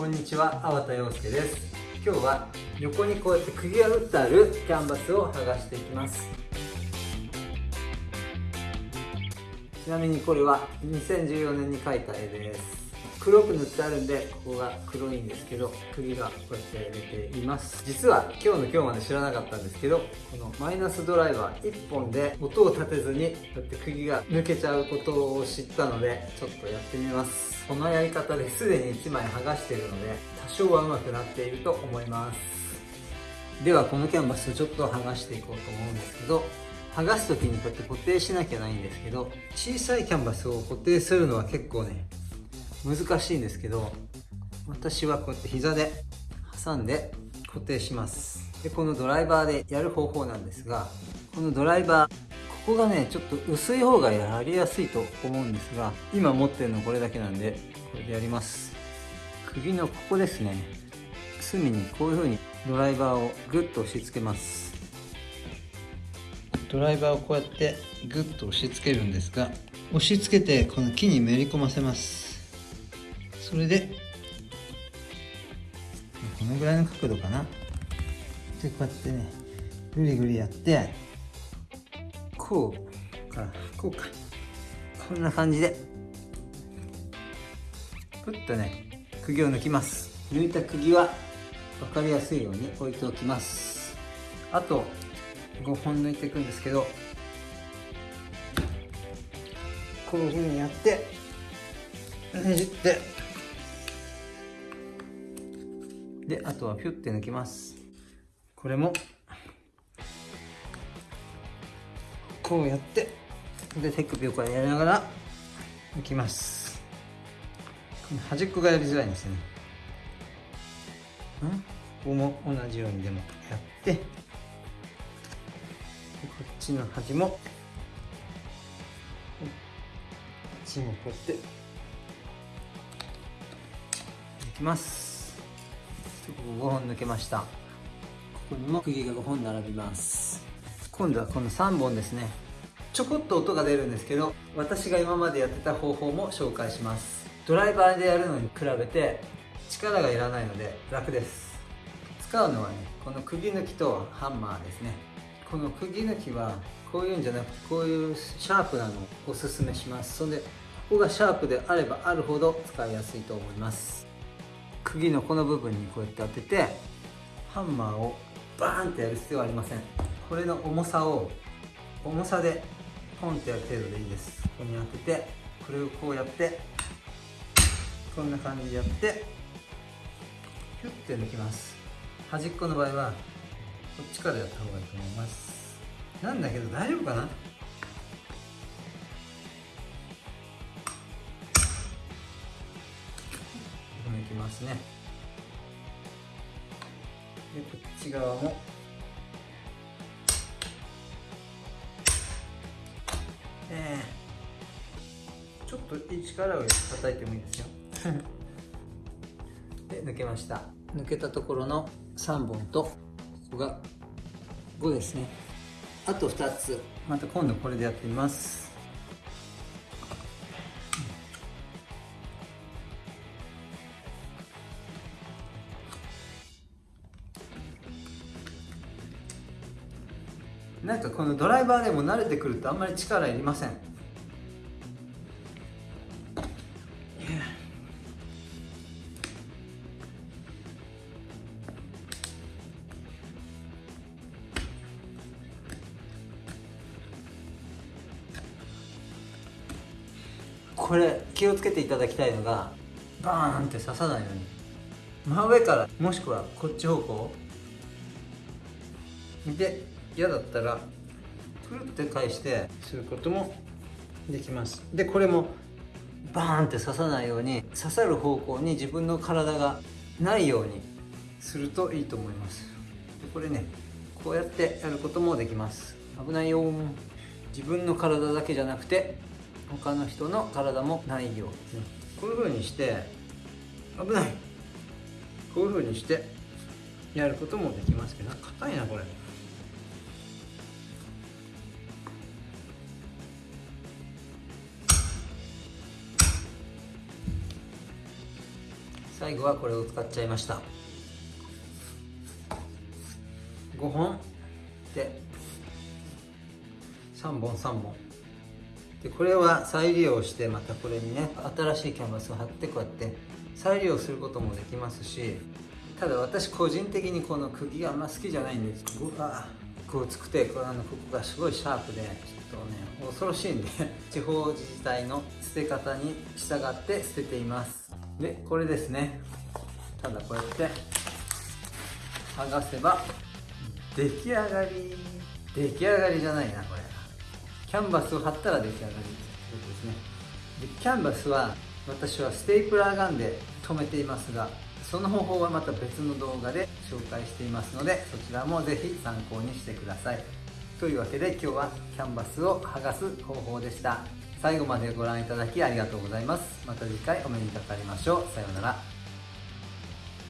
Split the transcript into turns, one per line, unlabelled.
こんにちは、粟田洋介です。今日は横にこうやって釘が打ってあるキャンバスを剥がしていきます。ちなみにこれは2014年に描いた絵です。黒く塗ってあるんでここが黒いんですけど釘がこうやって出ています。実は今日の今日まで知らなかったんですけどこのマイナスドライバー1本で音を立てずにこうやって釘が抜けちゃうことを知ったのでちょっとやってみます。このやり方ですでに1枚剥がしているので多少は上手くなっていると思います。ではこのキャンバスちょっと剥がしていこうと思うんですけど剥がす時にこうやって固定しなきゃないんですけど小さいキャンバスを固定するのは結構ね難しいんですけど私はこうやって膝で挟んで固定します。でこのドライバーでやる方法なんですがこのドライバーここがねちょっと薄い方がやりやすいと思うんですが今持ってるのこれだけなんでこれでやります。首のここですね。隅にこういう風にドライバーをグッと押し付けます。ドライバーをこうやってグッと押し付けるんですが押し付けてこの木にめり込ませます。それで。このぐらいの角度かな。でこうやってねぐりぐりやってこうかこうか。こんな感じで。プッとね釘を抜きます。抜いた釘は分かりやすいように置いておきます。あと5本抜いていくんですけどこういうふうにやってねじって。であとはピュッて抜きます。これも。こうやって。で手首をこうやりながら。抜きます。端っこがやりづらいんですね。ん？ここも同じようにでもやって。こっちの端も。こっちもこうやって。抜きます。ここ5本抜けました。ここにも釘が5本並びます。今度はこの3本ですね。ちょこっと音が出るんですけど私が今までやってた方法も紹介します。ドライバーでやるのに比べて力がいらないので楽です。使うのはねこの釘抜きとハンマーですね。この釘抜きはこういうんじゃなくてこういうシャープなのをおすすめします。それでここがシャープであればあるほど使いやすいと思います釘のこの部分にこうやって当ててハンマーをバーンってやる必要はありません。これの重さを重さでポンってやる程度でいいです。ここに当ててこれをこうやってこんな感じでやってヒュッて抜きます。端っこの場合はこっちからやった方がいいと思います。なんだけど大丈夫かな？きますね。でこっち側も。えー、ちょっと力を叩いてもいいですよ。で抜けました。抜けたところの3本とここが5ですね。あと2つ。また今度これでやってみますなんかこのドライバーでも慣れてくるとあんまり力いりません？これ気をつけていただきたいのがバーンって刺さないように。真上からもしくはこっち方向。で嫌だったらくるって返してすることもできます。でこれもバーンって刺さないように刺さる方向に自分の体がないようにするといいと思います。でこれねこうやってやることもできます。危ないよ自分の体だけじゃなくて他の人の体もないように。こういう風にして危ない。こういう風にしてやることもできますけど硬いなこれ。最後はこれを使っちゃいました。5本。で3本3本。でこれは再利用してまたこれにね新しいキャンバスを貼ってこうやって再利用することもできますしただ私個人的にこの釘があんま好きじゃないんです。うわこうつくてこれあのここがすごいシャープでちょっとね恐ろしいんで地方自治体の捨て方に従って捨てています。でこれですね。ただこうやって剥がせば出来上がり。出来上がりじゃないなこれ。キャンバスを貼ったら出来上がり。ということですね。でキャンバスは私はステープラーガンで留めていますがその方法はまた別の動画で紹介していますのでそちらもぜひ参考にしてください。というわけで今日はキャンバスを剥がす方法でした。最後までご覧いただきありがとうございます。また次回お目にかかりましょう。さようなら。